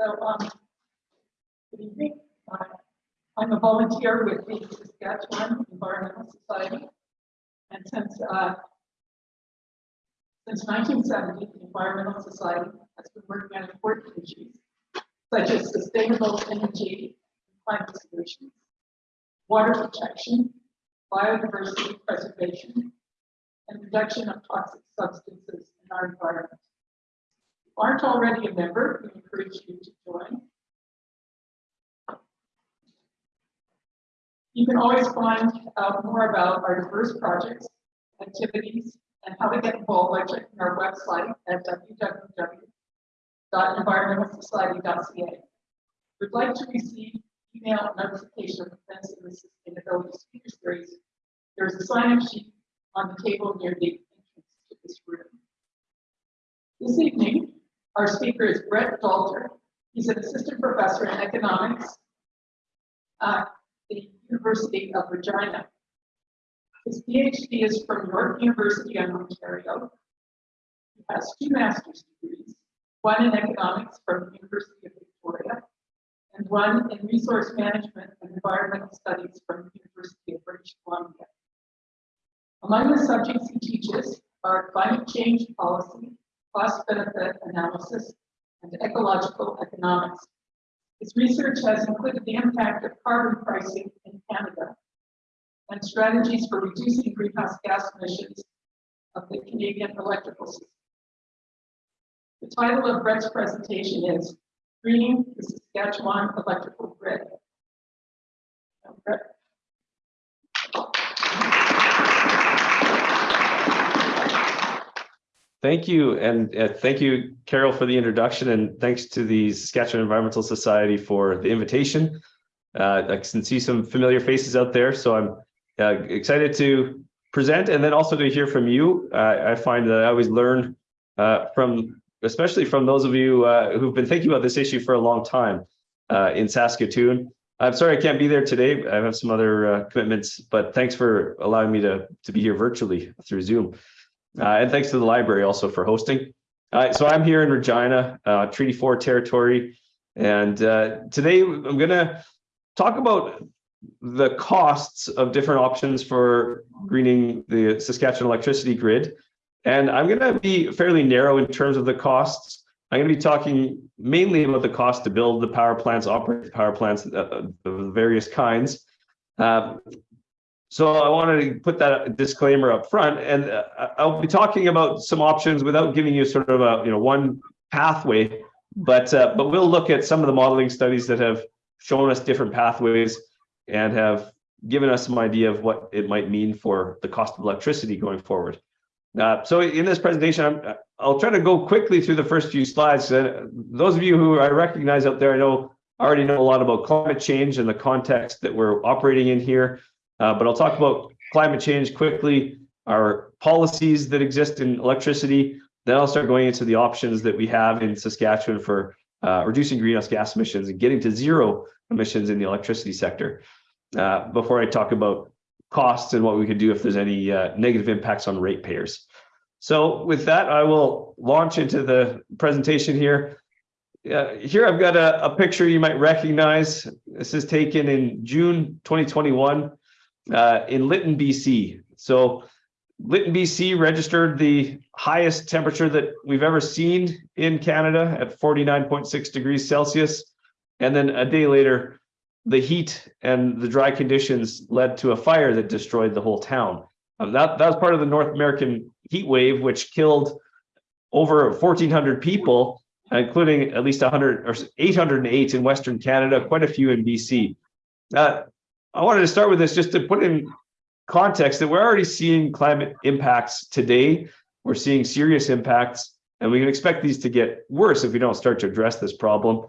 So, um, good evening. Uh, I'm a volunteer with the Saskatchewan Environmental Society. And since, uh, since nineteen seventy, the Environmental Society has been working on important issues such as sustainable energy, and climate solutions, water protection, biodiversity preservation, and reduction of toxic substances in our environment. Aren't already a member, we encourage you to join. You can always find out more about our diverse projects, activities, and how to get involved by checking our website at www.environmentalsociety.ca. We'd like to receive email notification of events in the sustainability speaker series. There's a sign-up sheet on the table near the entrance to this room. This evening, our speaker is Brett Dolter. He's an assistant professor in economics at the University of Regina. His PhD is from York University in Ontario. He has two master's degrees, one in economics from the University of Victoria, and one in resource management and environmental studies from the University of British Columbia. Among the subjects he teaches are climate change policy, cost benefit analysis, and ecological economics. His research has included the impact of carbon pricing in Canada and strategies for reducing greenhouse gas emissions of the Canadian electrical system. The title of Brett's presentation is Greening the Saskatchewan Electrical Grid. Brett. Thank you, and uh, thank you, Carol, for the introduction, and thanks to the Saskatchewan Environmental Society for the invitation. Uh, I can see some familiar faces out there, so I'm uh, excited to present and then also to hear from you. I find that I always learn uh, from, especially from those of you uh, who've been thinking about this issue for a long time uh, in Saskatoon. I'm sorry I can't be there today. I have some other commitments, but thanks for allowing me to, to be here virtually through Zoom. Uh, and thanks to the library also for hosting. So I'm here in Regina, uh, Treaty 4 territory. And uh, today I'm going to talk about the costs of different options for greening the Saskatchewan electricity grid. And I'm going to be fairly narrow in terms of the costs. I'm going to be talking mainly about the cost to build the power plants, operate the power plants uh, of various kinds. Uh, so I wanted to put that disclaimer up front, and uh, I'll be talking about some options without giving you sort of a you know one pathway, but uh, but we'll look at some of the modeling studies that have shown us different pathways and have given us some idea of what it might mean for the cost of electricity going forward. Uh, so in this presentation, I'm, I'll try to go quickly through the first few slides. Uh, those of you who I recognize out there, I know already know a lot about climate change and the context that we're operating in here. Uh, but I'll talk about climate change quickly, our policies that exist in electricity. Then I'll start going into the options that we have in Saskatchewan for uh, reducing greenhouse gas emissions and getting to zero emissions in the electricity sector. Uh, before I talk about costs and what we could do if there's any uh, negative impacts on ratepayers. So with that, I will launch into the presentation here. Uh, here I've got a, a, picture you might recognize. This is taken in June 2021 uh, in Lytton, BC. So Lytton, BC registered the highest temperature that we've ever seen in Canada at 49.6 degrees Celsius. And then a day later, the heat and the dry conditions led to a fire that destroyed the whole town. Um, that, that was part of the North American heat wave, which killed over 1,400 people, including at least 100 or 808 in Western Canada, quite a few in BC. Uh, I wanted to start with this just to put in context that we're already seeing climate impacts today. We're seeing serious impacts, and we can expect these to get worse if we don't start to address this problem.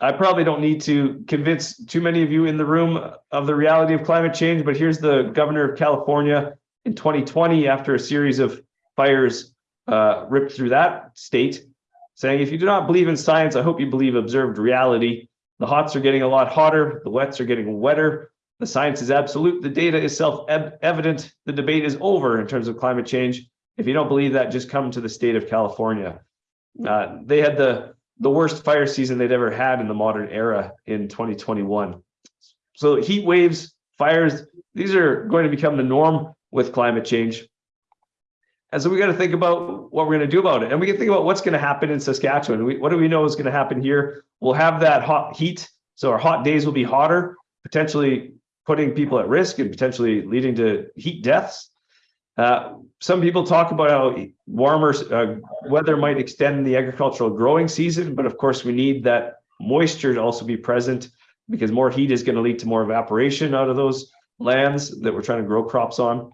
I probably don't need to convince too many of you in the room of the reality of climate change, but here's the governor of California in 2020 after a series of fires uh, ripped through that state, saying, if you do not believe in science, I hope you believe observed reality. The hots are getting a lot hotter, the wets are getting wetter. The science is absolute, the data is self-evident, the debate is over in terms of climate change. If you don't believe that, just come to the state of California. Uh, they had the the worst fire season they'd ever had in the modern era in 2021. So heat waves, fires, these are going to become the norm with climate change. And so we got to think about what we're going to do about it. And we can think about what's going to happen in Saskatchewan. We, what do we know is going to happen here? We'll have that hot heat. So our hot days will be hotter, potentially putting people at risk and potentially leading to heat deaths. Uh, some people talk about how warmer uh, weather might extend the agricultural growing season, but of course we need that moisture to also be present because more heat is going to lead to more evaporation out of those lands that we're trying to grow crops on.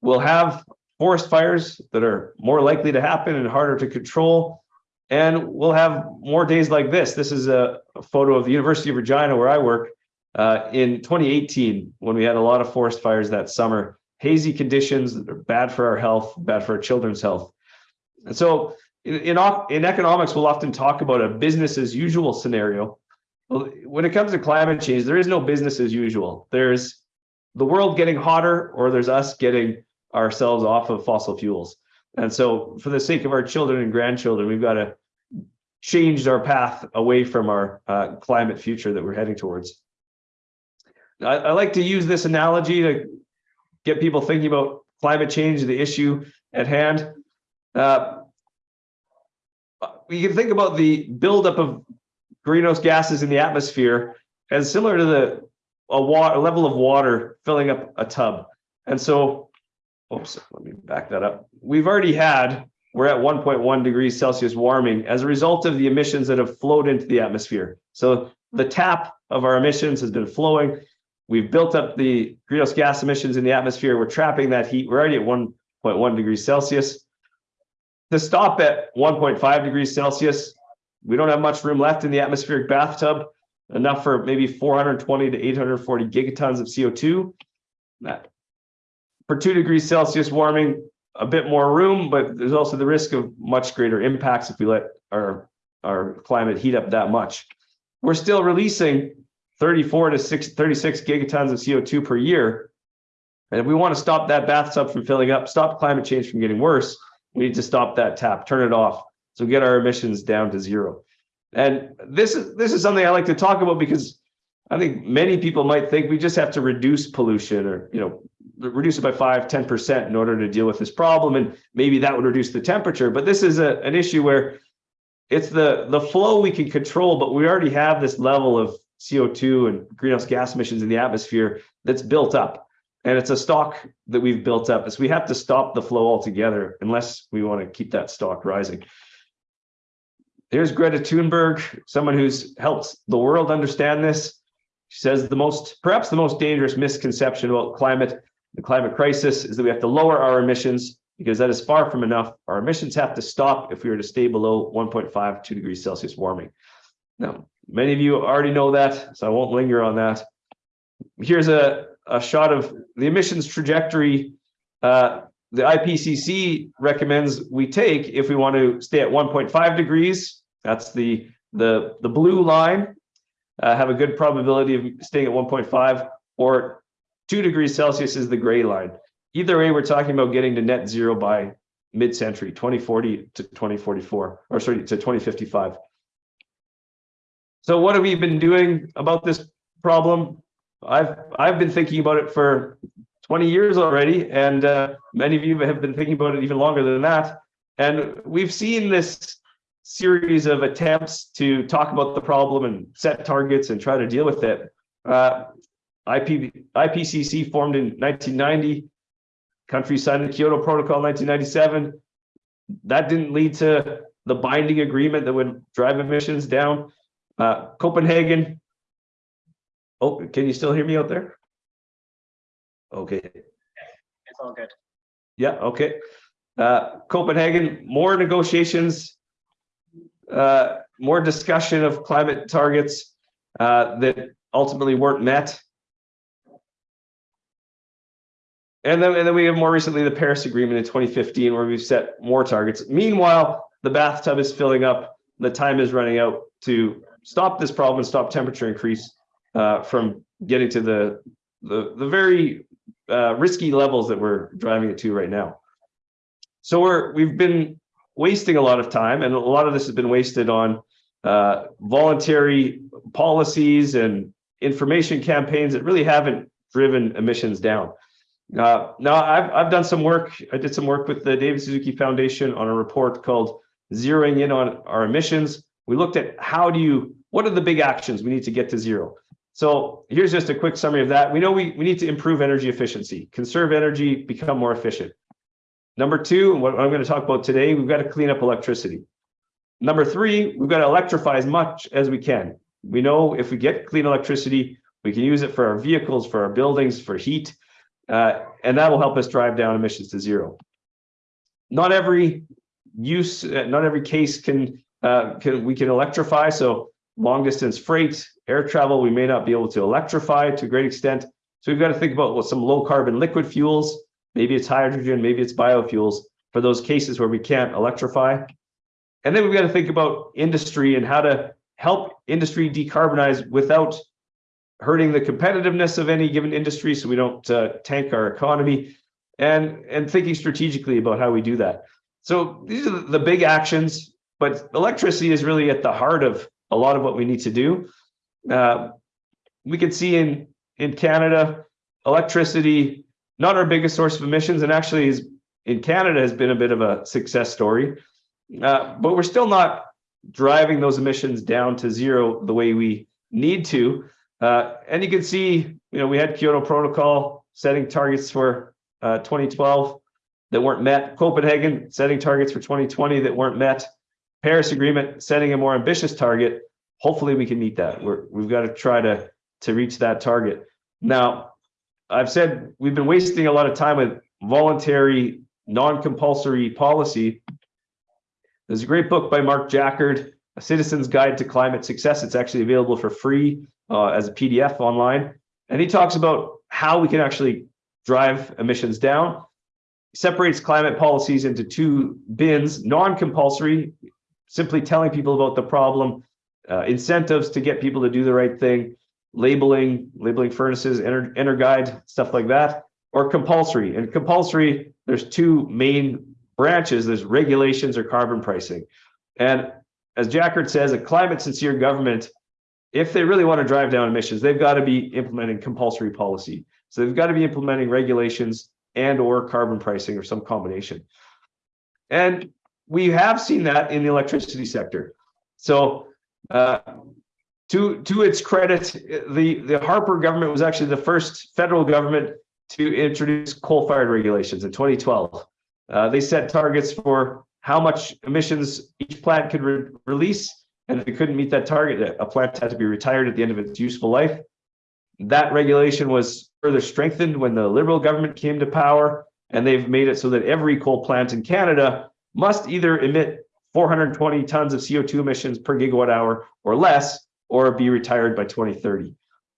We'll have forest fires that are more likely to happen and harder to control. And we'll have more days like this. This is a, photo of the University of Regina where I work uh, in 2018 when we had a lot of forest fires that summer hazy conditions that are bad for our health, bad for our children's health. And so in, in, in economics, we'll often talk about a business as usual scenario. When it comes to climate change, there is no business as usual. There's the world getting hotter or there's us getting ourselves off of fossil fuels. And so for the sake of our children and grandchildren, we've got to change our path away from our uh, climate future that we're heading towards. I, I like to use this analogy to get people thinking about climate change, the issue at hand. Uh, we can think about the buildup of greenhouse gases in the atmosphere as similar to the a water a level of water filling up a tub. And so, oops, let me back that up. We've already had, we're at 1.1 degrees Celsius warming as a result of the emissions that have flowed into the atmosphere. So the tap of our emissions has been flowing. We've built up the greenhouse gas emissions in the atmosphere. We're trapping that heat. We're already at 1.1 degrees Celsius. To stop at 1.5 degrees Celsius, we don't have much room left in the atmospheric bathtub, enough for maybe 420 to 840 gigatons of CO2. That, for two degrees Celsius warming, a bit more room, but there's also the risk of much greater impacts if we let our, our climate heat up that much. We're still releasing 34 to 6, 36 gigatons of CO2 per year. And if we want to stop that bathtub from filling up, stop climate change from getting worse, we need to stop that tap, turn it off. So get our emissions down to zero. And this is this is something I like to talk about because I think many people might think we just have to reduce pollution or you know reduce it by 5 10% in order to deal with this problem and maybe that would reduce the temperature but this is a, an issue where it's the the flow we can control but we already have this level of CO2 and greenhouse gas emissions in the atmosphere that's built up. And it's a stock that we've built up. So we have to stop the flow altogether unless we want to keep that stock rising. Here's Greta Thunberg, someone who's helped the world understand this. She says the most, perhaps the most dangerous misconception about climate, the climate crisis, is that we have to lower our emissions because that is far from enough. Our emissions have to stop if we are to stay below 1.5, 2 degrees Celsius warming. Now, Many of you already know that, so I won't linger on that. Here's a, a shot of the emissions trajectory uh, the IPCC recommends we take if we want to stay at 1.5 degrees. That's the, the, the blue line, uh, have a good probability of staying at 1.5, or 2 degrees Celsius is the gray line. Either way, we're talking about getting to net zero by mid-century, 2040 to 2044, or sorry, to 2055. So what have we been doing about this problem? I've I've been thinking about it for 20 years already, and uh, many of you have been thinking about it even longer than that. And we've seen this series of attempts to talk about the problem and set targets and try to deal with it. Uh, IP, IPCC formed in 1990. Countries signed the Kyoto Protocol in 1997. That didn't lead to the binding agreement that would drive emissions down. Uh, Copenhagen. Oh, can you still hear me out there? Okay. It's all good. Yeah, okay. Uh, Copenhagen, more negotiations, uh, more discussion of climate targets uh, that ultimately weren't met. And then, and then we have more recently the Paris Agreement in 2015, where we've set more targets. Meanwhile, the bathtub is filling up, the time is running out to stop this problem and stop temperature increase uh, from getting to the the, the very uh, risky levels that we're driving it to right now. So we're we've been wasting a lot of time, and a lot of this has been wasted on uh, voluntary policies and information campaigns that really haven't driven emissions down. Uh, now, I've, I've done some work. I did some work with the David Suzuki Foundation on a report called Zeroing In on Our Emissions. We looked at how do you, what are the big actions we need to get to zero? So here's just a quick summary of that. We know we, we need to improve energy efficiency, conserve energy, become more efficient. Number two, what I'm going to talk about today, we've got to clean up electricity. Number three, we've got to electrify as much as we can. We know if we get clean electricity, we can use it for our vehicles, for our buildings, for heat, uh, and that will help us drive down emissions to zero. Not every use, uh, not every case can, uh, can we can electrify. So long distance freight, air travel, we may not be able to electrify to a great extent. So we've got to think about what some low carbon liquid fuels, maybe it's hydrogen, maybe it's biofuels for those cases where we can't electrify. And then we've got to think about industry and how to help industry decarbonize without hurting the competitiveness of any given industry so we don't uh, tank our economy and and thinking strategically about how we do that. So these are the big actions but electricity is really at the heart of a lot of what we need to do. Uh, we can see in in canada electricity not our biggest source of emissions and actually is in canada has been a bit of a success story. Uh, but we're still not driving those emissions down to zero the way we need to uh, and you can see, you know, we had Kyoto Protocol setting targets for uh, 2012 that weren't met. Copenhagen setting targets for 2020 that weren't met. Paris Agreement setting a more ambitious target. Hopefully, we can meet that. We're, we've got to try to to reach that target. Now, I've said we've been wasting a lot of time with voluntary, non-compulsory policy. There's a great book by Mark Jaccard, A Citizen's Guide to Climate Success. It's actually available for free uh, as a PDF online. And he talks about how we can actually drive emissions down. Separates climate policies into two bins, non-compulsory, simply telling people about the problem, uh, incentives to get people to do the right thing, labeling, labeling furnaces, enter, EnerGuide, stuff like that, or compulsory. And compulsory, there's two main branches. There's regulations or carbon pricing. And as Jaccard says, a climate sincere government if they really want to drive down emissions, they've got to be implementing compulsory policy. So they've got to be implementing regulations and or carbon pricing or some combination. And we have seen that in the electricity sector. So uh, to, to its credit, the, the Harper government was actually the first federal government to introduce coal-fired regulations in 2012. Uh, they set targets for how much emissions each plant could re release and if it couldn't meet that target, a plant had to be retired at the end of its useful life. That regulation was further strengthened when the Liberal government came to power, and they've made it so that every coal plant in Canada must either emit 420 tons of CO2 emissions per gigawatt hour or less, or be retired by 2030.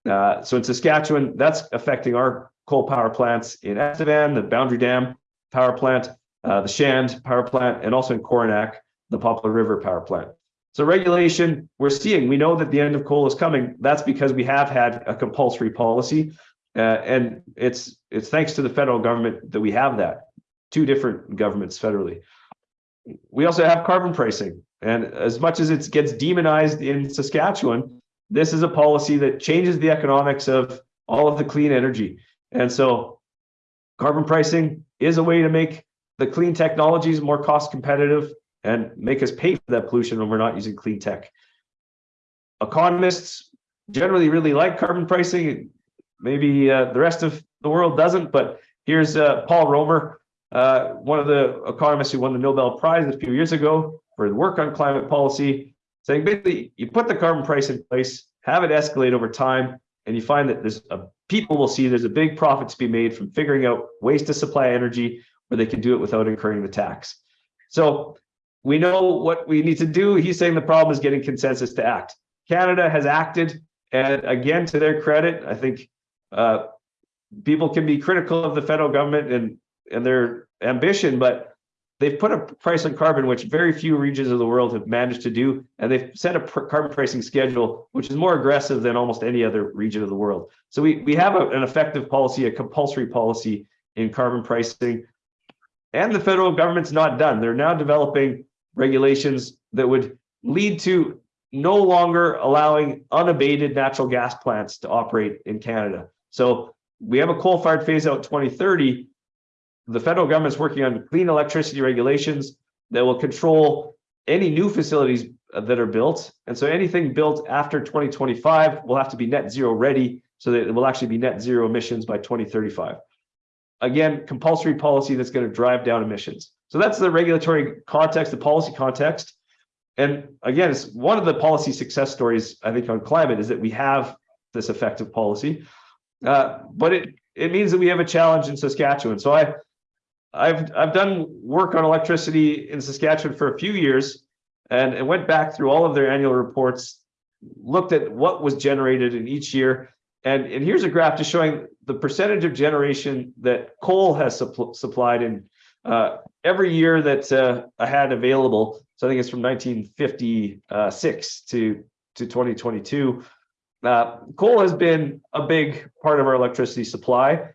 Uh, so in Saskatchewan, that's affecting our coal power plants in Estevan, the Boundary Dam power plant, uh, the Shand power plant, and also in Coronach, the Poplar River power plant. So regulation, we're seeing, we know that the end of coal is coming. That's because we have had a compulsory policy. Uh, and it's it's thanks to the federal government that we have that. Two different governments federally. We also have carbon pricing. And as much as it gets demonized in Saskatchewan, this is a policy that changes the economics of all of the clean energy. And so carbon pricing is a way to make the clean technologies more cost competitive and make us pay for that pollution when we're not using clean tech. Economists generally really like carbon pricing. Maybe uh, the rest of the world doesn't, but here's uh, Paul Romer, uh, one of the economists who won the Nobel Prize a few years ago for work on climate policy, saying basically you put the carbon price in place, have it escalate over time, and you find that there's a people will see there's a big profit to be made from figuring out ways to supply energy where they can do it without incurring the tax. So we know what we need to do. He's saying the problem is getting consensus to act. Canada has acted, and again, to their credit, I think uh, people can be critical of the federal government and and their ambition, but they've put a price on carbon, which very few regions of the world have managed to do, and they've set a carbon pricing schedule, which is more aggressive than almost any other region of the world. So we we have a, an effective policy, a compulsory policy in carbon pricing, and the federal government's not done. They're now developing regulations that would lead to no longer allowing unabated natural gas plants to operate in Canada. So we have a coal-fired phase out twenty thirty. The federal government's working on clean electricity regulations that will control any new facilities that are built. And so anything built after twenty twenty-five will have to be net zero ready, so that it will actually be net zero emissions by twenty thirty-five. Again, compulsory policy that's going to drive down emissions. So that's the regulatory context, the policy context. And again, it's one of the policy success stories, I think, on climate is that we have this effective policy. Uh, but it, it means that we have a challenge in Saskatchewan. So I, I've, I've done work on electricity in Saskatchewan for a few years and, and went back through all of their annual reports, looked at what was generated in each year. And, and here's a graph just showing the percentage of generation that coal has supp- supplied in uh, every year that uh, I had available. So I think it's from 1956 to, to 2022. Uh, coal has been a big part of our electricity supply.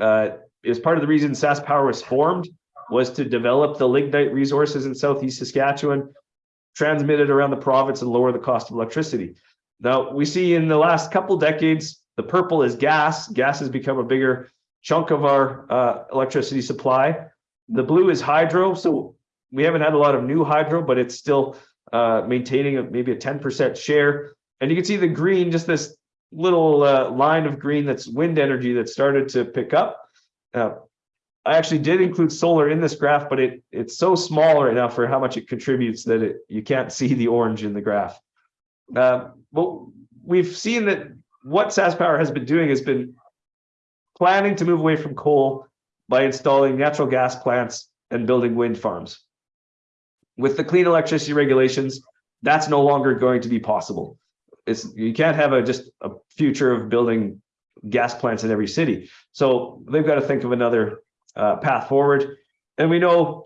Uh, it was part of the reason SaskPower was formed was to develop the lignite resources in southeast Saskatchewan, transmit it around the province and lower the cost of electricity. Now we see in the last couple decades, the purple is gas. Gas has become a bigger chunk of our uh, electricity supply. The blue is hydro. So we haven't had a lot of new hydro, but it's still uh, maintaining a, maybe a 10% share. And you can see the green, just this little uh, line of green that's wind energy that started to pick up. I actually did include solar in this graph, but it it's so small right now for how much it contributes that it you can't see the orange in the graph. Uh, well, we've seen that what SaskPower has been doing has been planning to move away from coal by installing natural gas plants and building wind farms. With the clean electricity regulations, that's no longer going to be possible. It's you can't have a just a future of building gas plants in every city. So they've got to think of another uh, path forward. And we know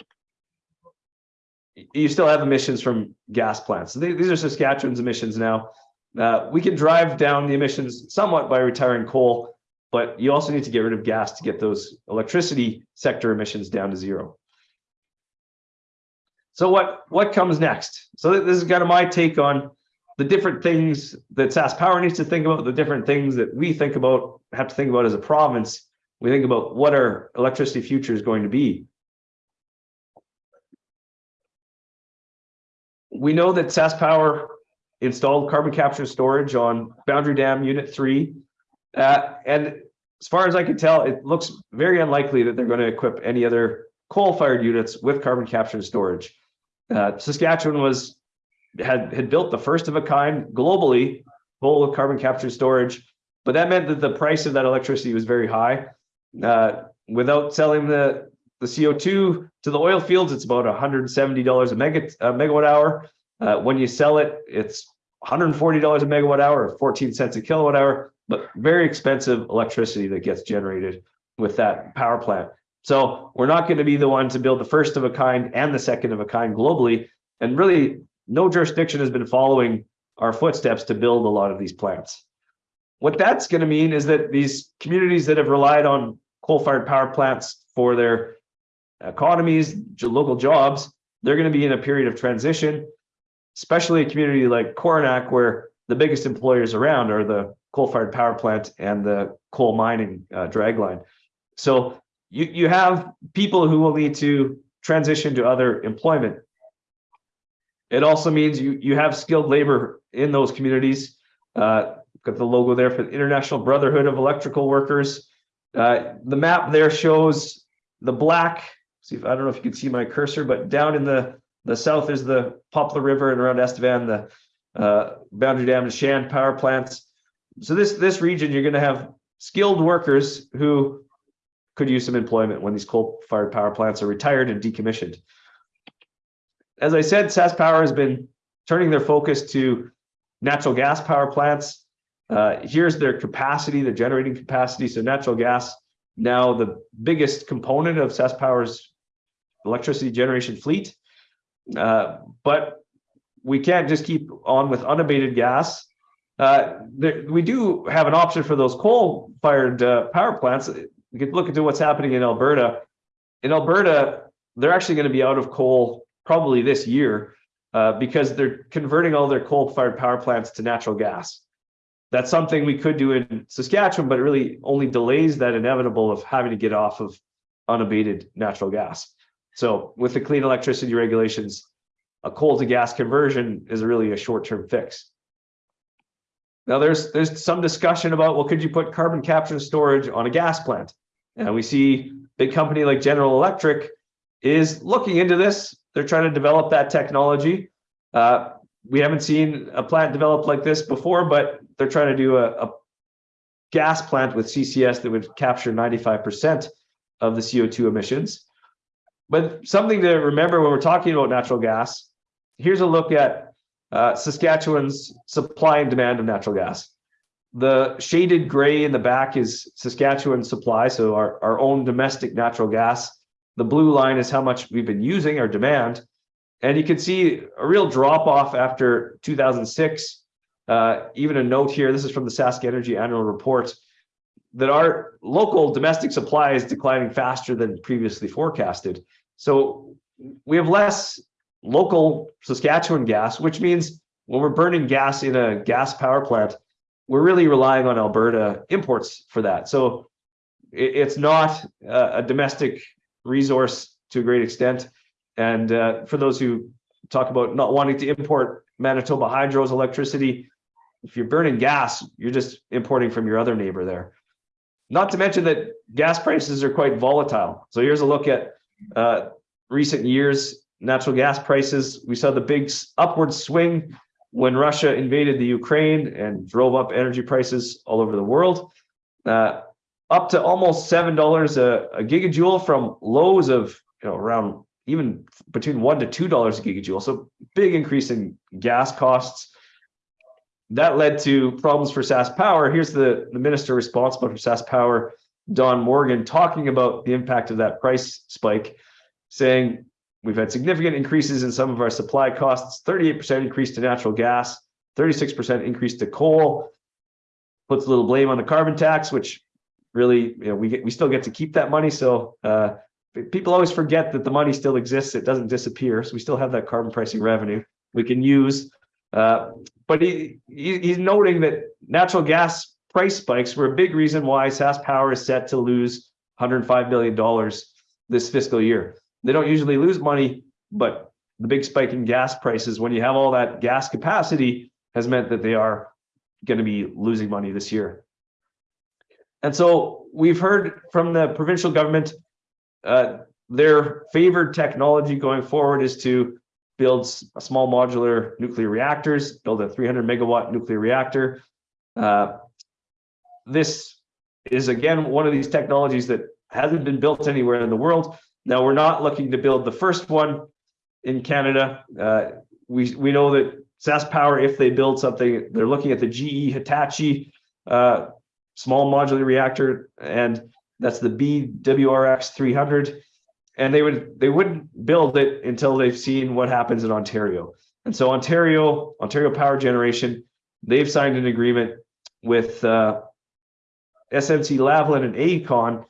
you still have emissions from gas plants. Th- These are Saskatchewan's emissions now. Uh, we can drive down the emissions somewhat by retiring coal, but you also need to get rid of gas to get those electricity sector emissions down to zero. So what what comes next? So this is kind of my take on the different things that SaskPower needs to think about, the different things that we think about, have to think about as a province. We think about what our electricity future is going to be. We know that SaskPower installed carbon capture storage on Boundary Dam Unit Three. Uh, and as far as I can tell, it looks very unlikely that they're going to equip any other coal-fired units with carbon capture storage. Uh, Saskatchewan was had had built the first of a kind globally full of carbon capture storage, but that meant that the price of that electricity was very high. Uh, without selling the the CO2 to the oil fields, it's about $170 a mega a megawatt hour. Uh, when you sell it, it's $140 a megawatt hour, or 14 cents a kilowatt hour, but very expensive electricity that gets generated with that power plant. So we're not going to be the one to build the first of a kind and the second of a kind globally. And really, no jurisdiction has been following our footsteps to build a lot of these plants. What that's going to mean is that these communities that have relied on coal-fired power plants for their economies, local jobs, they're going to be in a period of transition, especially a community like Coronach, where the biggest employers around are the coal-fired power plant and the coal mining uh, dragline. So you, you have people who will need to transition to other employment. It also means you, you have skilled labor in those communities. Uh, got the logo there for the International Brotherhood of Electrical Workers. Uh, the map there shows the black, see if I don't know if you can see my cursor, but down in the, the south is the Poplar River and around Estevan, the uh, Boundary Dam and Shand power plants. So this, this region, you're gonna have skilled workers who could use some employment when these coal-fired power plants are retired and decommissioned. As I said, SaskPower has been turning their focus to natural gas power plants. Uh, here's their capacity, their generating capacity. So natural gas, now the biggest component of SaskPower's electricity generation fleet. Uh, but we can't just keep on with unabated gas. Uh, there, we do have an option for those coal-fired uh, power plants. We could look into what's happening in Alberta. In Alberta, they're actually going to be out of coal probably this year. uh, because they're converting all their coal-fired power plants to natural gas. That's something we could do in Saskatchewan, but it really only delays that inevitable of having to get off of unabated natural gas. So with the clean electricity regulations, a coal to gas conversion is really a short-term fix. Now there's there's some discussion about well, could you put carbon capture and storage on a gas plant? And we see big company like General Electric is looking into this. They're trying to develop that technology. Uh, we haven't seen a plant developed like this before, but they're trying to do a, a gas plant with CCS that would capture 95% of the CO2 emissions. But something to remember when we're talking about natural gas, here's a look at uh, Saskatchewan's supply and demand of natural gas. The shaded gray in the back is Saskatchewan supply, so our, our own domestic natural gas. The blue line is how much we've been using, our demand. And you can see a real drop off after 2006. Uh, even a note here, this is from the Sask Energy annual report, that our local domestic supply is declining faster than previously forecasted. So we have less local Saskatchewan gas, which means when we're burning gas in a gas power plant, we're really relying on Alberta imports for that. So it, it's not a, a domestic resource to a great extent. And uh, for those who talk about not wanting to import Manitoba Hydro's electricity, if you're burning gas, you're just importing from your other neighbor there. Not to mention that gas prices are quite volatile. So here's a look at uh, recent years natural gas prices. We saw the big upward swing when Russia invaded the Ukraine and drove up energy prices all over the world. Uh, up to almost seven dollars a, a gigajoule from lows of you know around even between one to two dollars a gigajoule. So big increase in gas costs. That led to problems for Sask Power. Here's the, the minister responsible for Sask Power, Don Morgan, talking about the impact of that price spike, saying we've had significant increases in some of our supply costs, 38% increase to natural gas, 36% increase to coal, puts a little blame on the carbon tax, which really, you know, we get, we still get to keep that money. So uh, people always forget that the money still exists. It doesn't disappear. So we still have that carbon pricing revenue we can use. Uh, but he, he, he's noting that natural gas price spikes were a big reason why Sask Power is set to lose $105 million this fiscal year. They don't usually lose money, but the big spike in gas prices, when you have all that gas capacity, has meant that they are going to be losing money this year. And so we've heard from the provincial government, uh, their favored technology going forward is to build small modular nuclear reactors, build a 300 megawatt nuclear reactor. Uh, this is again one of these technologies that hasn't been built anywhere in the world. Now we're not looking to build the first one in Canada. Uh, we we know that SaskPower, if they build something, they're looking at the GE Hitachi uh, small modular reactor, and that's the BWRX 300. And they would they wouldn't build it until they've seen what happens in Ontario. And so Ontario, Ontario Power Generation, they've signed an agreement with uh, SNC Lavalin and AECON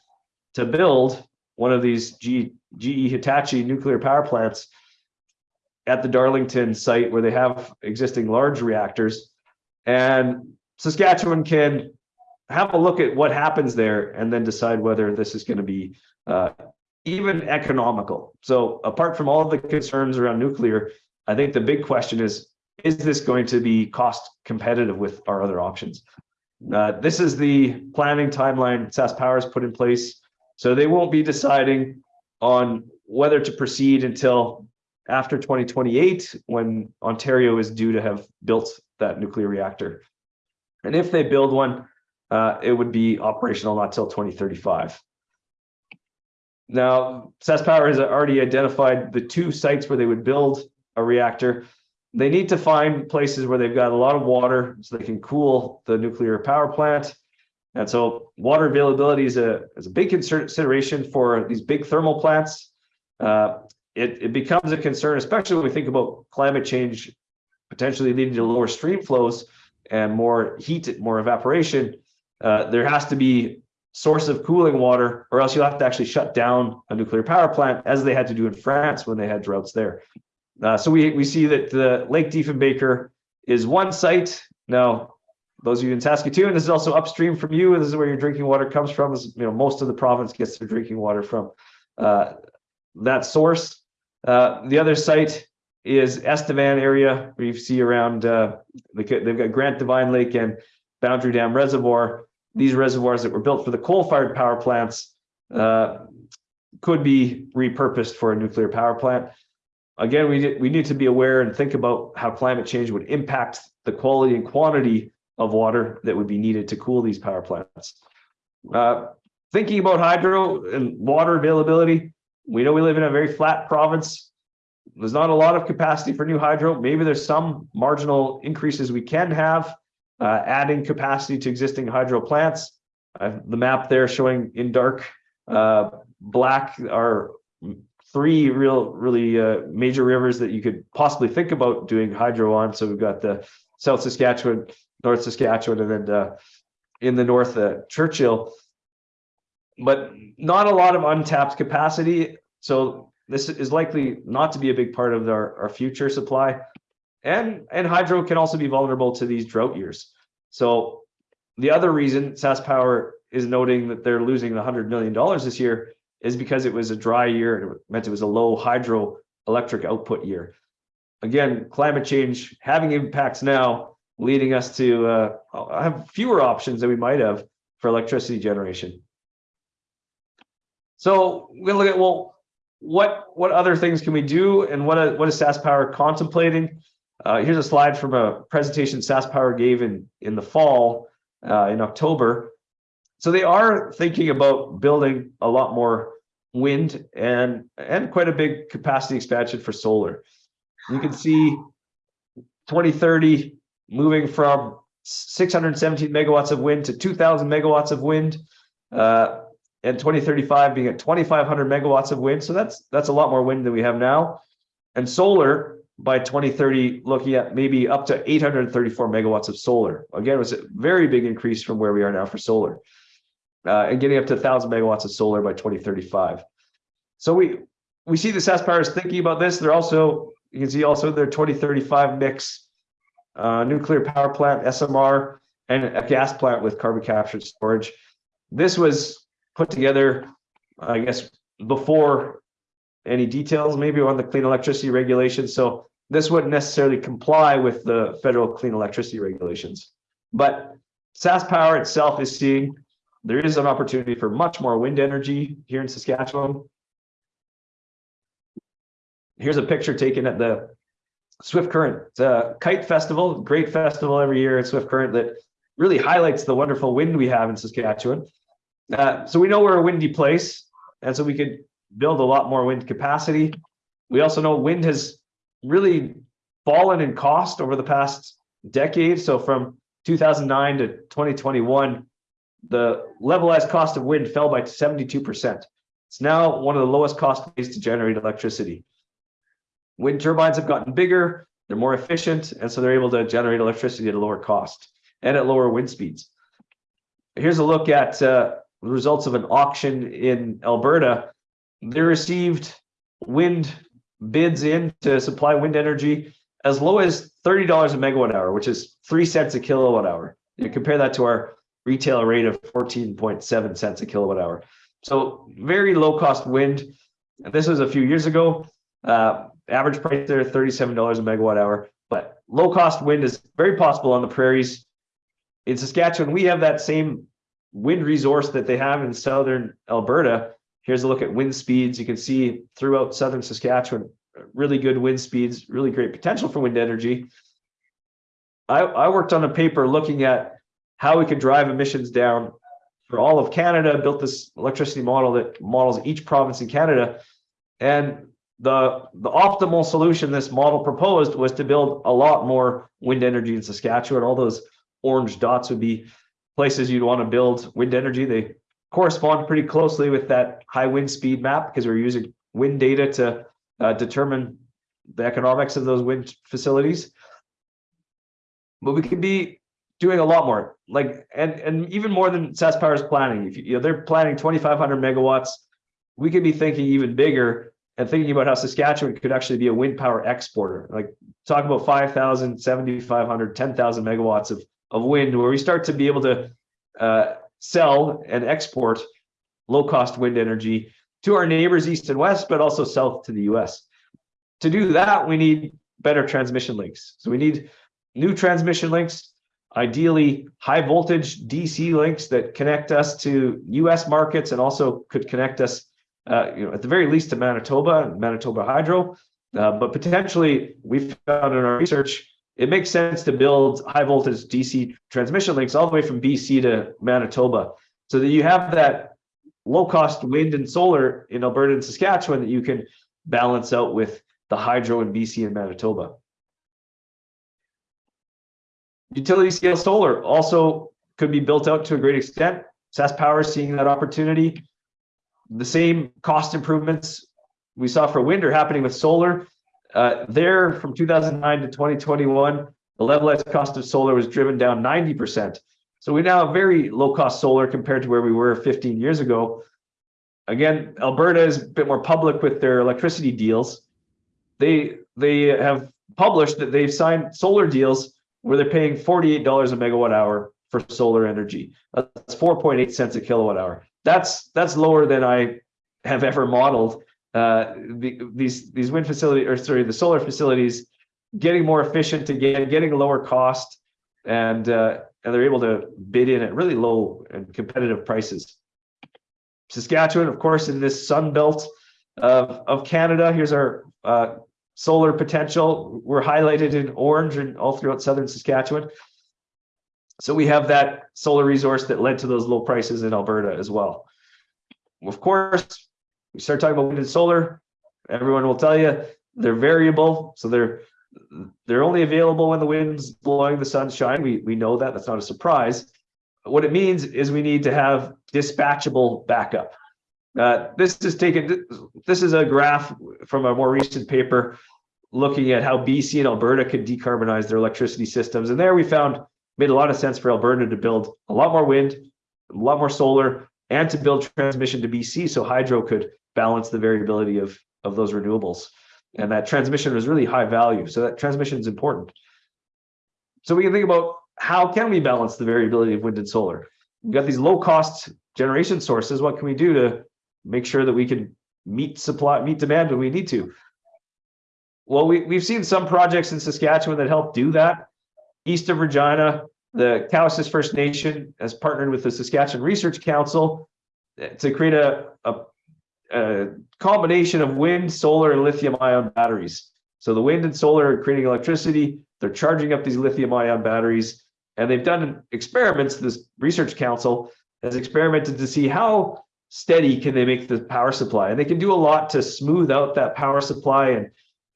to build one of these G, GE Hitachi nuclear power plants at the Darlington site where they have existing large reactors. And Saskatchewan can have a look at what happens there and then decide whether this is going to be uh, even economical. So apart from all the concerns around nuclear, I think the big question is, is this going to be cost competitive with our other options? Uh, this is the planning timeline Sask Power has put in place so they won't be deciding on whether to proceed until after 2028, when Ontario is due to have built that nuclear reactor. And if they build one, uh, it would be operational not till 2035. Now, Sask Power has already identified the two sites where they would build a reactor. They need to find places where they've got a lot of water so they can cool the nuclear power plant and so water availability is a, is a big consideration for these big thermal plants. Uh, it, it becomes a concern, especially when we think about climate change potentially leading to lower stream flows and more heat, more evaporation. Uh, there has to be source of cooling water, or else you'll have to actually shut down a nuclear power plant, as they had to do in France when they had droughts there. Uh, so we, we see that the Lake Diefenbaker is one site. Now, those of you in Saskatoon, this is also upstream from you. This is where your drinking water comes from. This you know, most of the province gets their drinking water from uh, that source. Uh, the other site is Estevan area, where you see around, uh, they they've got Grant Devine Lake and Boundary Dam Reservoir. These reservoirs that were built for the coal-fired power plants uh, could be repurposed for a nuclear power plant. Again, we, we need to be aware and think about how climate change would impact the quality and quantity of water that would be needed to cool these power plants. Uh, Thinking about hydro and water availability, we know we live in a very flat province. There's not a lot of capacity for new hydro. Maybe there's some marginal increases we can have, uh, adding capacity to existing hydro plants. The map there showing in dark, uh, black are three real, really, uh, major rivers that you could possibly think about doing hydro on. So we've got the South Saskatchewan, North Saskatchewan, and then, uh, in the north, uh, Churchill. But not a lot of untapped capacity. So this is likely not to be a big part of our, our future supply. And, and hydro can also be vulnerable to these drought years. So the other reason SaskPower is noting that they're losing the hundred million dollars this year is because it was a dry year and it meant it was a low hydro electric output year. Again, climate change having impacts now, leading us to uh, have fewer options than we might have for electricity generation. So we're gonna look at, well, what, what other things can we do and what, what is SaskPower contemplating? Uh, here's a slide from a presentation SaskPower gave in, in the fall, uh, in October. So they are thinking about building a lot more wind and, and quite a big capacity expansion for solar. You can see 2030 moving from 617 megawatts of wind to 2000 megawatts of wind. Uh, and 2035 being at 2,500 megawatts of wind. So that's that's a lot more wind than we have now. And solar by 2030, looking at maybe up to 834 megawatts of solar. Again, it was a very big increase from where we are now for solar. Uh, and getting up to 1,000 megawatts of solar by 2035. So we we see the SaskPower is thinking about this. They're also, you can see also their 2035 mix, uh, nuclear power plant, SMR, and a gas plant with carbon capture storage. This was put together, I guess, before any details maybe on the clean electricity regulations. So this wouldn't necessarily comply with the federal clean electricity regulations. But SaskPower itself is seeing there is an opportunity for much more wind energy here in Saskatchewan. Here's a picture taken at the Swift Current a kite festival, great festival every year at Swift Current that really highlights the wonderful wind we have in Saskatchewan. Uh, so we know we're a windy place, and so we could build a lot more wind capacity. We also know wind has really fallen in cost over the past decade. So from 2009 to 2021, the levelized cost of wind fell by 72%. It's now one of the lowest cost ways to generate electricity. Wind turbines have gotten bigger, they're more efficient, and so they're able to generate electricity at a lower cost and at lower wind speeds. Here's a look at uh, the results of an auction in Alberta. They received wind bids in to supply wind energy as low as $30 a megawatt hour, which is three cents a kilowatt hour. You compare that to our retail rate of 14.7 cents a kilowatt hour. So very low cost wind. This was a few years ago. Uh, average price there, $37 a megawatt hour. But low cost wind is very possible on the prairies. In Saskatchewan, we have that same wind resource that they have in southern Alberta. Here's a look at wind speeds. You can see throughout southern Saskatchewan, really good wind speeds, really great potential for wind energy. I, I worked on a paper looking at how we could drive emissions down for all of Canada, built this electricity model that models each province in Canada. And the, the optimal solution this model proposed was to build a lot more wind energy in Saskatchewan. All those orange dots would be places you'd want to build wind energy. They correspond pretty closely with that high wind speed map because we're using wind data to uh, determine the economics of those wind facilities. But we could be doing a lot more, like and and even more than SaskPower's planning. If you, you know they're planning 2,500 megawatts, we could be thinking even bigger and thinking about how Saskatchewan could actually be a wind power exporter, like talk about 5,000, 7,500, 10,000 megawatts of, of wind, where we start to be able to uh, sell and export low cost wind energy to our neighbors east and west, but also south to the US. To do that, we need better transmission links. So we need new transmission links, ideally high voltage DC links that connect us to US markets and also could connect us, uh, you know, at the very least to Manitoba and Manitoba Hydro. Uh, but potentially, we found in our research, it makes sense to build high voltage DC transmission links all the way from BC to Manitoba so that you have that low cost wind and solar in Alberta and Saskatchewan that you can balance out with the hydro in BC and Manitoba. Utility scale solar also could be built out to a great extent. SaskPower is seeing that opportunity. The same cost improvements we saw for wind are happening with solar. Uh, there from 2009 to 2021, the levelized cost of solar was driven down 90%. So we now have very low cost solar compared to where we were 15 years ago. Again, Alberta is a bit more public with their electricity deals. They they have published that they've signed solar deals where they're paying $48 a megawatt hour for solar energy. That's 4.8 cents a kilowatt hour. That's that's lower than I have ever modeled. Uh, the, these these wind facility or sorry, the solar facilities getting more efficient again, getting a lower cost, and uh, and they're able to bid in at really low and competitive prices. Saskatchewan, of course, in this sun belt of, of Canada, here's our uh, solar potential. We're highlighted in orange and all throughout southern Saskatchewan. So we have that solar resource that led to those low prices in Alberta as well. Of course, we start talking about wind and solar, everyone will tell you they're variable. So they're they're only available when the wind's blowing, the sun's shining. We we know that. That's not a surprise. What it means is we need to have dispatchable backup. Uh, this is taken. This is a graph from a more recent paper looking at how BC and Alberta could decarbonize their electricity systems. And there we found made a lot of sense for Alberta to build a lot more wind, a lot more solar, and to build transmission to BC so hydro could balance the variability of of those renewables and that transmission was really high value. So that transmission is important. So we can think about how can we balance the variability of wind and solar? We've got these low cost generation sources. What can we do to make sure that we can meet supply, meet demand when we need to? Well, we, we've seen some projects in Saskatchewan that help do that. East of Regina, the Cowessess First Nation has partnered with the Saskatchewan Research Council to create a, a a combination of wind, solar, and lithium ion batteries. So the wind and solar are creating electricity. They're charging up these lithium ion batteries. And they've done experiments. This research council has experimented to see how steady can they make the power supply. And they can do a lot to smooth out that power supply and,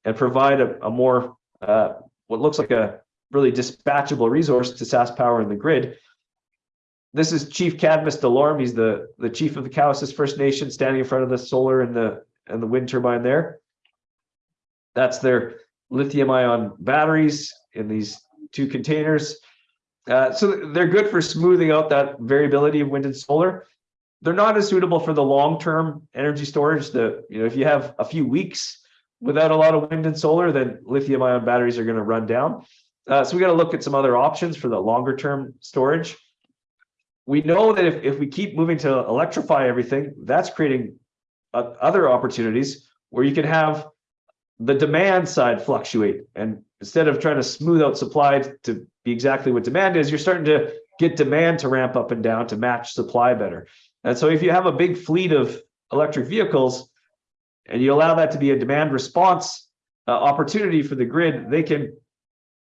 and provide a, a more, uh, what looks like a really dispatchable resource to SaskPower and the grid this is Chief Cadmus Delorme. He's the, the chief of the Cowessess First Nation standing in front of the solar and the and the wind turbine there. That's their lithium ion batteries in these two containers. Uh, so they're good for smoothing out that variability of wind and solar. They're not as suitable for the long-term energy storage. The you know if you have a few weeks without a lot of wind and solar, then lithium ion batteries are going to run down. Uh, so we got to look at some other options for the longer term storage we know that if, if we keep moving to electrify everything, that's creating uh, other opportunities where you can have the demand side fluctuate. And instead of trying to smooth out supply to be exactly what demand is, you're starting to get demand to ramp up and down to match supply better. And so if you have a big fleet of electric vehicles and you allow that to be a demand response uh, opportunity for the grid, they can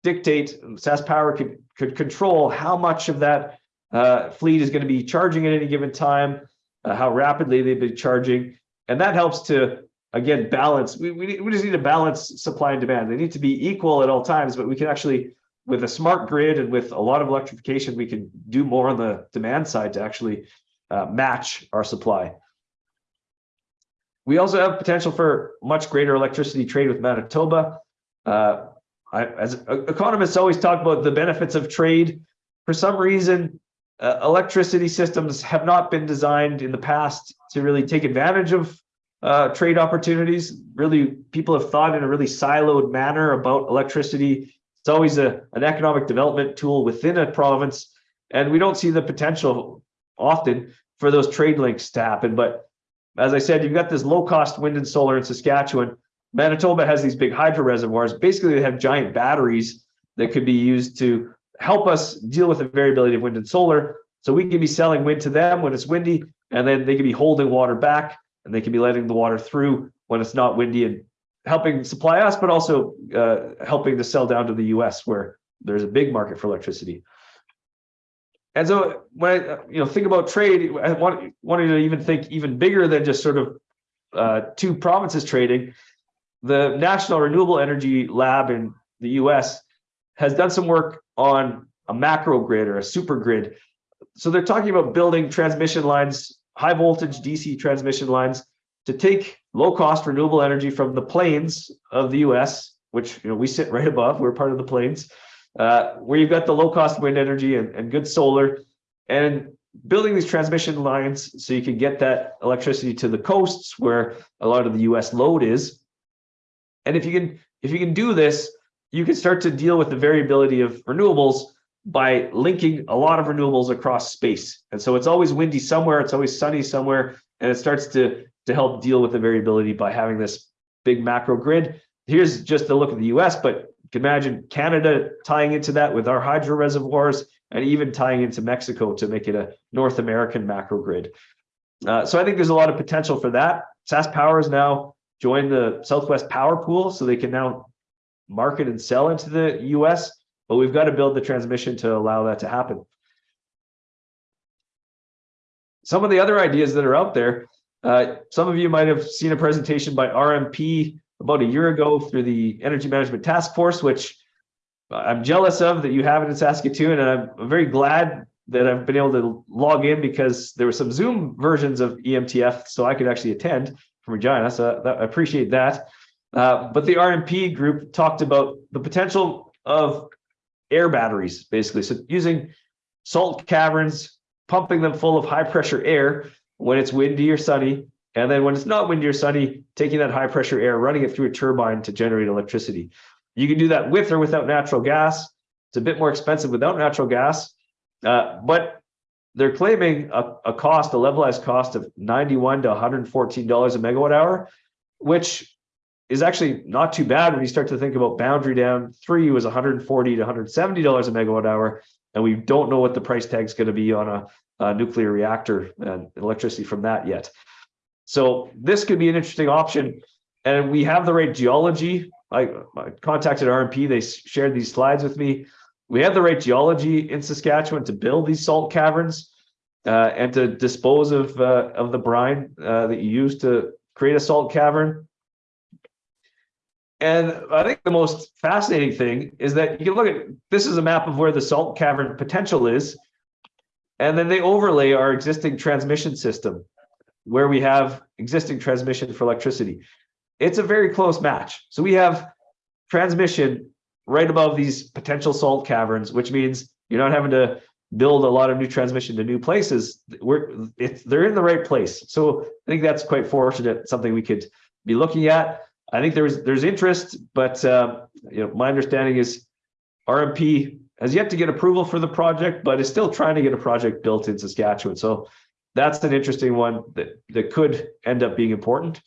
dictate, SaskPower could, could control how much of that uh, fleet is going to be charging at any given time, uh, how rapidly they've been charging. And that helps to, again, balance. We, we, we just need to balance supply and demand. They need to be equal at all times, but we can actually, with a smart grid and with a lot of electrification, we can do more on the demand side to actually uh, match our supply. We also have potential for much greater electricity trade with Manitoba. Uh, I, as economists always talk about the benefits of trade. For some reason, uh, electricity systems have not been designed in the past to really take advantage of uh, trade opportunities. Really, people have thought in a really siloed manner about electricity. It's always a, an economic development tool within a province, and we don't see the potential often for those trade links to happen. But as I said, you've got this low cost wind and solar in Saskatchewan. Manitoba has these big hydro reservoirs. Basically, they have giant batteries that could be used to help us deal with the variability of wind and solar. So we can be selling wind to them when it's windy, and then they can be holding water back and they can be letting the water through when it's not windy and helping supply us, but also uh, helping to sell down to the US where there's a big market for electricity. And so when I you know think about trade, I want wanted to even think even bigger than just sort of uh, two provinces trading. The National Renewable Energy Lab in the US has done some work on a macro grid or a super grid. So they're talking about building transmission lines, high voltage DC transmission lines to take low cost renewable energy from the plains of the US, which you know we sit right above, we're part of the plains, uh, where you've got the low cost wind energy and, and good solar, and building these transmission lines so you can get that electricity to the coasts where a lot of the US load is. And if you can if you can do this, you can start to deal with the variability of renewables by linking a lot of renewables across space. And so it's always windy somewhere, it's always sunny somewhere, and it starts to, to help deal with the variability by having this big macro grid. Here's just a look at the US, but you can imagine Canada tying into that with our hydro reservoirs and even tying into Mexico to make it a North American macro grid. Uh, so I think there's a lot of potential for that. SaskPower is now joined the Southwest Power Pool, so they can now market and sell into the US but we've got to build the transmission to allow that to happen. Some of the other ideas that are out there, uh, some of you might have seen a presentation by RMP about a year ago through the Energy Management Task Force, which I'm jealous of that you have it in Saskatoon, and I'm very glad that I've been able to log in because there were some Zoom versions of EMTF, so I could actually attend from Regina. So that, I appreciate that. Uh, but the RMP group talked about the potential of air batteries, basically. So using salt caverns, pumping them full of high pressure air when it's windy or sunny. And then when it's not windy or sunny, taking that high pressure air, running it through a turbine to generate electricity. You can do that with or without natural gas. It's a bit more expensive without natural gas, uh, but they're claiming a, a cost, a levelized cost of 91 to $114 a megawatt hour, which is actually not too bad when you start to think about Boundary Dam. Three was 140 to 170 dollars a megawatt hour and we don't know what the price tag is going to be on a, a, nuclear reactor and electricity from that yet. So this could be an interesting option and we have the right geology. I, I contacted rmp they shared these slides with me we have the right geology in saskatchewan to build these salt caverns uh, and to dispose of uh, of the brine uh, that you use to create a salt cavern and I think the most fascinating thing is that you can look at this is a map of where the salt cavern potential is. And then they overlay our existing transmission system where we have existing transmission for electricity. It's a very close match. So we have transmission right above these potential salt caverns, which means you're not having to build a lot of new transmission to new places. We're they're in the right place. So I think that's quite fortunate, something we could be looking at. I think there's there's interest, but uh, you know my understanding is RMP has yet to get approval for the project, but is still trying to get a project built in Saskatchewan. So that's an interesting one that that could end up being important.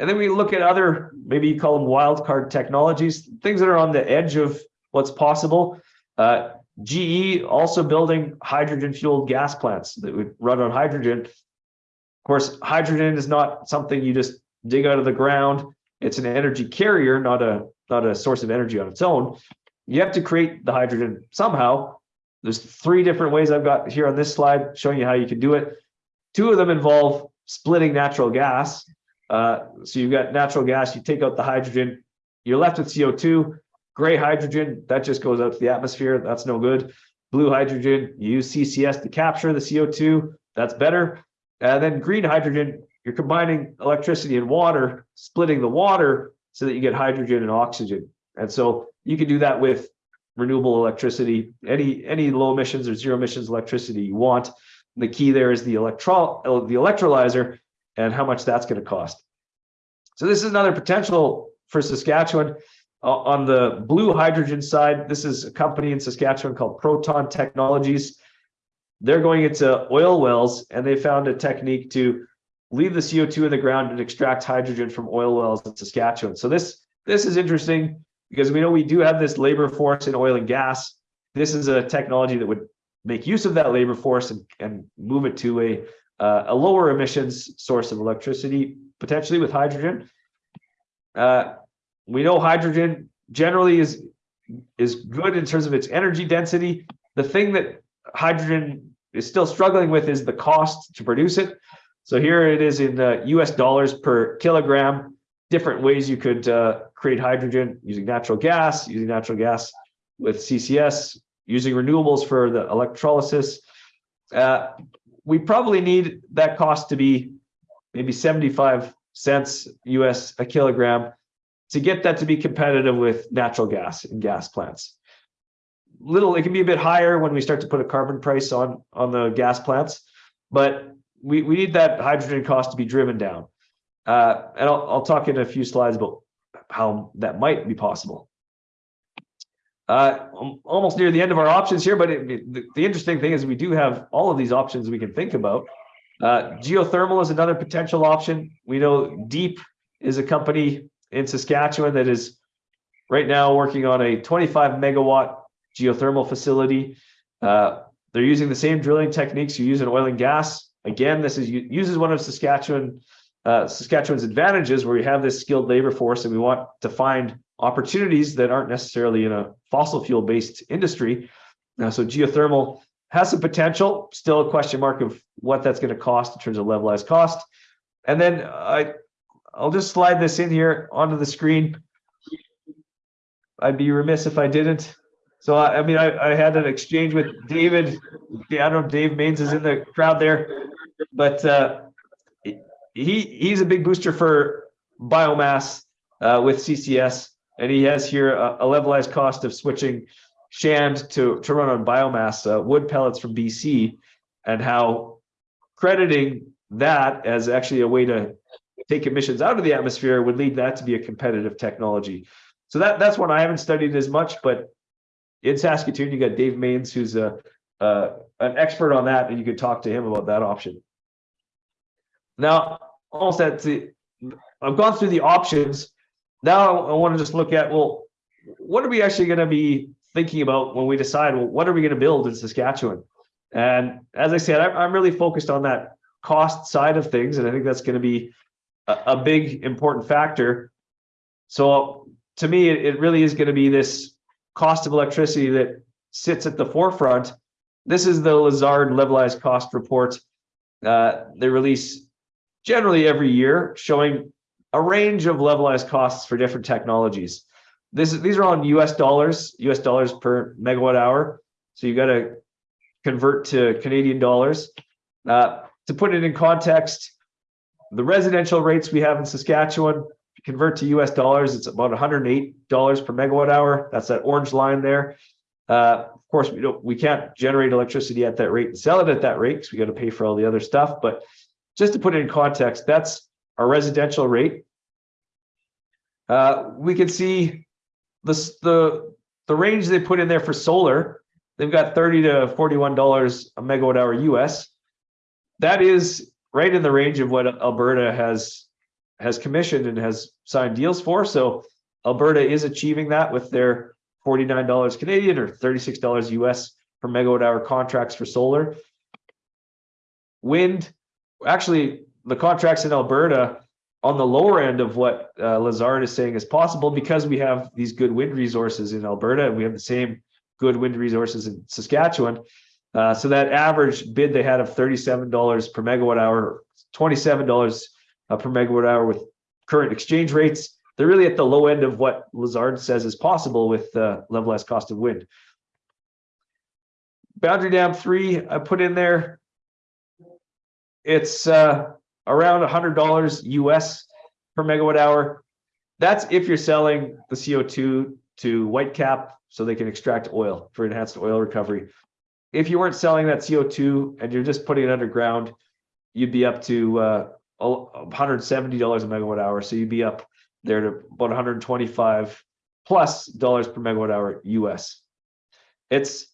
And then we look at other, maybe you call them wildcard technologies, things that are on the edge of what's possible. Uh, GE also building hydrogen fueled gas plants that would run on hydrogen. Of course, hydrogen is not something you just dig out of the ground. It's an energy carrier, not a not a source of energy on its own. You have to create the hydrogen somehow. There's three different ways I've got here on this slide showing you how you can do it. Two of them involve splitting natural gas. Uh, so you've got natural gas, you take out the hydrogen, you're left with CO2, gray hydrogen, that just goes out to the atmosphere, that's no good. Blue hydrogen, you use CCS to capture the CO2, that's better. And then green hydrogen, you're combining electricity and water, splitting the water so that you get hydrogen and oxygen. And so you can do that with renewable electricity, any any low emissions or zero emissions electricity you want. The key there is the electro the electrolyzer. And how much that's going to cost. So this is another potential for Saskatchewan. Uh, on the blue hydrogen side, this is a company in Saskatchewan called Proton Technologies. They're going into oil wells and they found a technique to leave the CO2 in the ground and extract hydrogen from oil wells in Saskatchewan. So this this is interesting because we know we do have this labor force in oil and gas. This is a technology that would make use of that labor force and, and move it to a uh, a lower emissions source of electricity, potentially with hydrogen. Uh, we know hydrogen generally is is good in terms of its energy density. The thing that hydrogen is still struggling with is the cost to produce it. So here it is in uh, US dollars per kilogram, different ways you could uh, create hydrogen using natural gas, using natural gas with CCS, using renewables for the electrolysis. Uh, we probably need that cost to be maybe 75 cents US a kilogram to get that to be competitive with natural gas and gas plants. Little, it can be a bit higher when we start to put a carbon price on on the gas plants, but we, we need that hydrogen cost to be driven down. Uh, and I'll, I'll talk in a few slides about how that might be possible. Uh, almost near the end of our options here, but it- the, the interesting thing is we do have all of these options we can think about. Uh, geothermal is another potential option. We know Deep is a company in Saskatchewan that is right now working on a 25 megawatt geothermal facility. Uh, they're using the same drilling techniques you use in oil and gas. Again, this is uses one of Saskatchewan uh, Saskatchewan's advantages where we have this skilled labor force and we want to find opportunities that aren't necessarily in a fossil fuel based industry. Now, so geothermal has some potential, still a question mark of what that's going to cost in terms of levelized cost. And then I, I'll just slide this in here onto the screen. I'd be remiss if I didn't. So I, I mean, I, I had an exchange with David. I don't know if Dave Mains is in the crowd there, but uh, he he's a big booster for biomass uh, with CCS, and he has here a, a levelized cost of switching Shand to to run on biomass uh, wood pellets from BC, and how crediting that as actually a way to take emissions out of the atmosphere would lead that to be a competitive technology. So that that's one I haven't studied as much, but in Saskatoon you got Dave Mains, who's a uh, an expert on that, and you could talk to him about that option. Now, almost at the, I've gone through the options. Now I want to just look at, well, what are we actually going to be thinking about when we decide, well, what are we going to build in Saskatchewan? And as I said, I'm, really focused on that cost side of things. And I think that's going to be a, big important factor. So to me, it, it really is going to be this cost of electricity that sits at the forefront. This is the Lazard levelized cost report. Uh, they release generally every year showing a range of levelized costs for different technologies. This these are on US dollars, US dollars per megawatt hour. So you got to convert to Canadian dollars. Uh, to put it in context, the residential rates we have in Saskatchewan, convert to US dollars, it's about $108 per megawatt hour. That's that orange line there. Uh, of course, we don't, we can't generate electricity at that rate and sell it at that rate because we got to pay for all the other stuff. But just to put it in context, that's our residential rate. Uh, we can see the, the, the range they put in there for solar. They've got 30 to $41 a megawatt hour US. That is right in the range of what Alberta has has commissioned and has signed deals for. So Alberta is achieving that with their $49 Canadian or $36 US per megawatt hour contracts for solar. Wind, actually, the contracts in Alberta on the lower end of what uh, Lazard is saying is possible because we have these good wind resources in Alberta and we have the same good wind resources in Saskatchewan. Uh, so that average bid they had of $37 per megawatt hour, $27 uh, per megawatt hour with current exchange rates, they're really at the low end of what Lazard says is possible with uh, levelized cost of wind. Boundary Dam 3, I put in there. It's uh, around $100 US per megawatt hour. That's if you're selling the CO2 to Whitecap so they can extract oil for enhanced oil recovery. If you weren't selling that CO2 and you're just putting it underground, you'd be up to uh, hundred and seventy dollars a megawatt hour, so you'd be up there to about hundred and twenty-five plus dollars per megawatt hour US. It's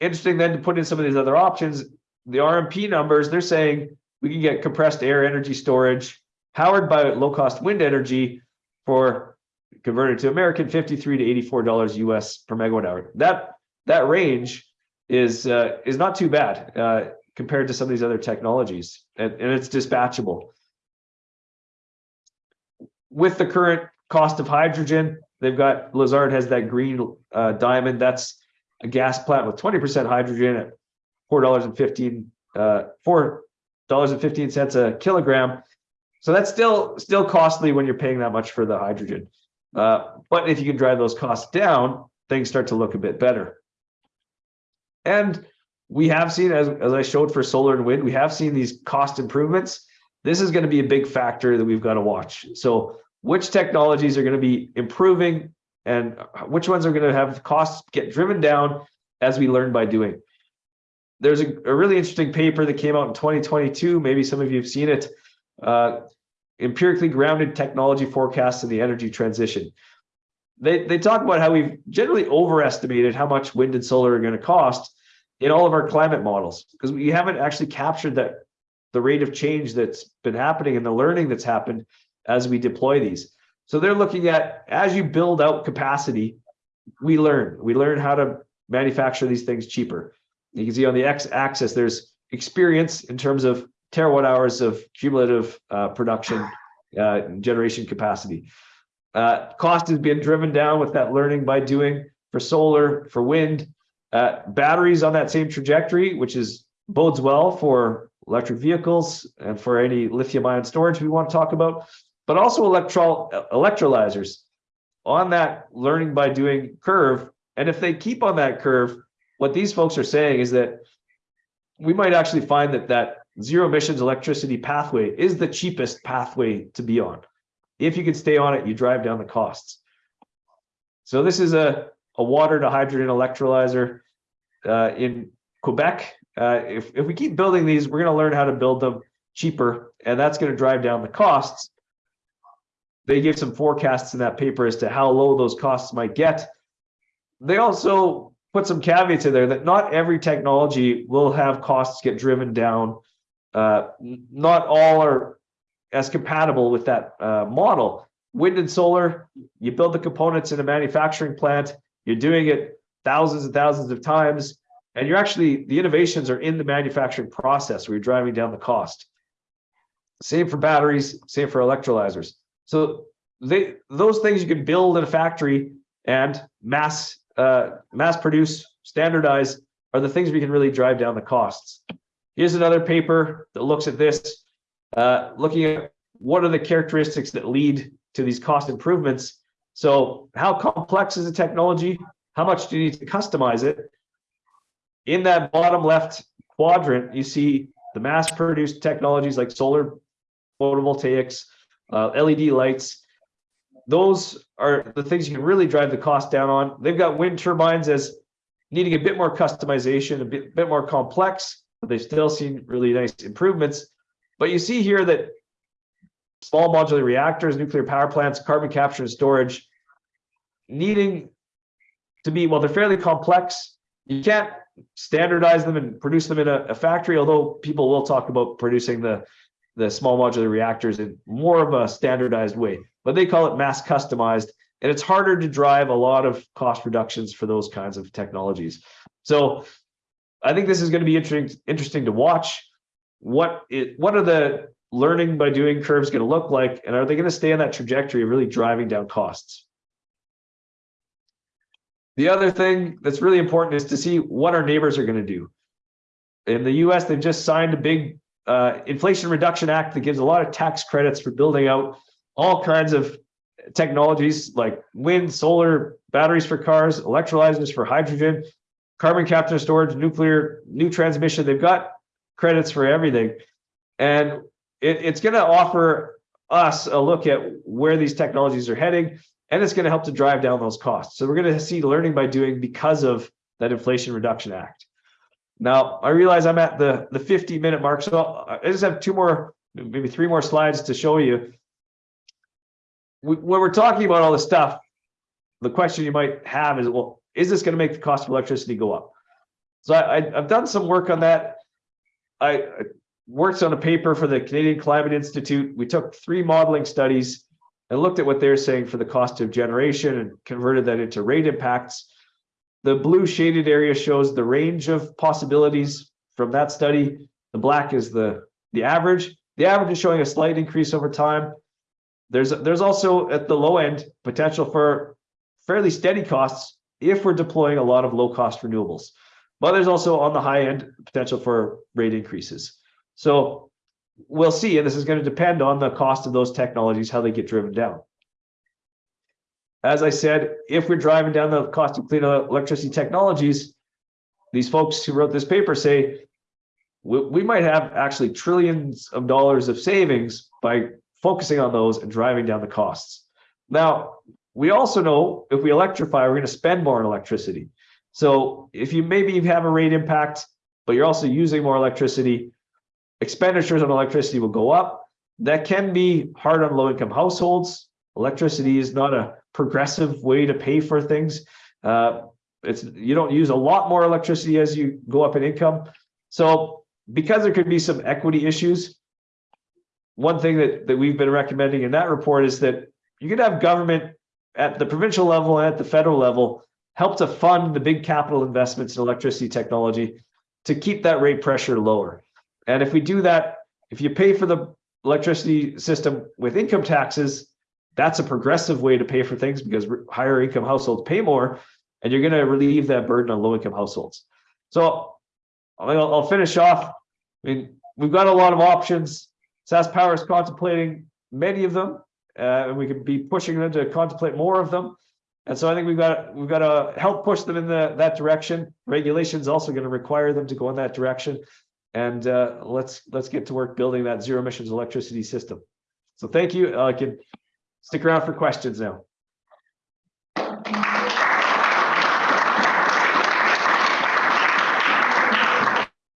interesting then to put in some of these other options. The RMP numbers, they're saying we can get compressed air energy storage powered by low-cost wind energy for converted to American fifty-three to eighty-four dollars US per megawatt hour. That that range is uh, is not too bad uh, compared to some of these other technologies, and, and it's dispatchable. With the current cost of hydrogen, they've got Lazard has that green uh, diamond. That's a gas plant with twenty percent hydrogen at four dollars and fifteen uh, four dollars and fifteen cents a kilogram. So that's still still costly when you're paying that much for the hydrogen. Uh, but if you can drive those costs down, things start to look a bit better. And we have seen, as, as I showed for solar and wind, we have seen these cost improvements. This is going to be a big factor that we've got to watch. So which technologies are going to be improving and which ones are going to have costs get driven down as we learn by doing. There's a, a really interesting paper that came out in 2022. Maybe some of you have seen it. Uh, empirically grounded technology forecasts in the energy transition. They, they talk about how we've generally overestimated how much wind and solar are going to cost in all of our climate models because we haven't actually captured that the rate of change that's been happening and the learning that's happened as we deploy these. So they're looking at as you build out capacity, we learn. We learn how to manufacture these things cheaper. You can see on the x-axis, there's experience in terms of terawatt hours of cumulative uh, production uh, generation capacity. Uh, cost is being driven down with that learning by doing for solar, for wind, uh, batteries on that same trajectory, which is bodes well for electric vehicles and for any lithium ion storage we want to talk about, but also electro electrolyzers on that learning by doing curve. And if they keep on that curve, what these folks are saying is that we might actually find that that zero emissions electricity pathway is the cheapest pathway to be on. If you can stay on it, you drive down the costs. So this is a, a water to hydrogen electrolyzer uh, in Quebec. Uh, if, if we keep building these, we're going to learn how to build them cheaper, and that's going to drive down the costs. They give some forecasts in that paper as to how low those costs might get. They also put some caveats in there that not every technology will have costs get driven down uh, not all are as compatible with that uh, model. Wind and solar, you build the components in a manufacturing plant, you're doing it thousands and thousands of times, and you're actually, the innovations are in the manufacturing process where you're driving down the cost. Same for batteries, same for electrolyzers. So they those things you can build in a factory and mass uh, mass produce, standardize, are the things we can really drive down the costs. Here's another paper that looks at this, uh, looking at what are the characteristics that lead to these cost improvements. So how complex is the technology? How much do you need to customize it? In that bottom left quadrant, you see the mass produced technologies like solar photovoltaics, uh, LED lights. Those are the things you can really drive the cost down on. They've got wind turbines as needing a bit more customization, a bit, bit more complex but they've still seen really nice improvements. But you see here that small modular reactors, nuclear power plants, carbon capture and storage, needing to be, well, they're fairly complex. You can't standardize them and produce them in a, a factory, although people will talk about producing the, the small modular reactors in more of a standardized way, but they call it mass customized. And it's harder to drive a lot of cost reductions for those kinds of technologies. So I think this is going to be interesting interesting to watch. What it what are the learning by doing curves going to look like, and are they going to stay on that trajectory of really driving down costs? The other thing that's really important is to see what our neighbors are going to do. In the US, they've just signed a big uh, Inflation Reduction Act that gives a lot of tax credits for building out all kinds of technologies like wind, solar, batteries for cars, electrolyzers for hydrogen, carbon capture storage, nuclear, new transmission. They've got credits for everything. And it, it's going to offer us a look at where these technologies are heading, and it's going to help to drive down those costs. So we're going to see learning by doing because of that Inflation Reduction Act. Now, I realize I'm at the, the 50 minute mark, so I just have two more maybe three more slides to show you. We- When we're talking about all this stuff, the question you might have is, well, is this gonna make the cost of electricity go up? So I, I've done some work on that. I I worked on a paper for the Canadian Climate Institute. We took three modeling studies and looked at what they're saying for the cost of generation and converted that into rate impacts. The blue shaded area shows the range of possibilities from that study. The black is the, the average. The average is showing a slight increase over time. There's, there's also at the low end, potential for fairly steady costs if we're deploying a lot of low cost renewables. But there's also on the high end, potential for rate increases. So we'll see, and this is going to depend on the cost of those technologies, how they get driven down. As I said, if we're driving down the cost of clean electricity technologies, these folks who wrote this paper say we, we might have actually trillions of dollars of savings by focusing on those and driving down the costs. Now, we also know if we electrify, we're going to spend more on electricity. So if you maybe have a rate impact, but you're also using more electricity, expenditures on electricity will go up. That can be hard on low income households. Electricity is not a progressive way to pay for things. Uh, it's you don't use a lot more electricity as you go up in income. So because there could be some equity issues, one thing that, that we've been recommending in that report is that you could have government at the provincial level and at the federal level help to fund the big capital investments in electricity technology to keep that rate pressure lower. And if we do that, if you pay for the electricity system with income taxes, that's a progressive way to pay for things because higher income households pay more and you're going to relieve that burden on low income households. So I'll, I'll finish off. I mean, we've got a lot of options. SaskPower is contemplating many of them, uh, and we could be pushing them to contemplate more of them. And so I think we've got we've got to help push them in the, that direction. Regulation is also going to require them to go in that direction. And uh, let's let's get to work building that zero emissions electricity system. So thank you. I can stick around for questions now.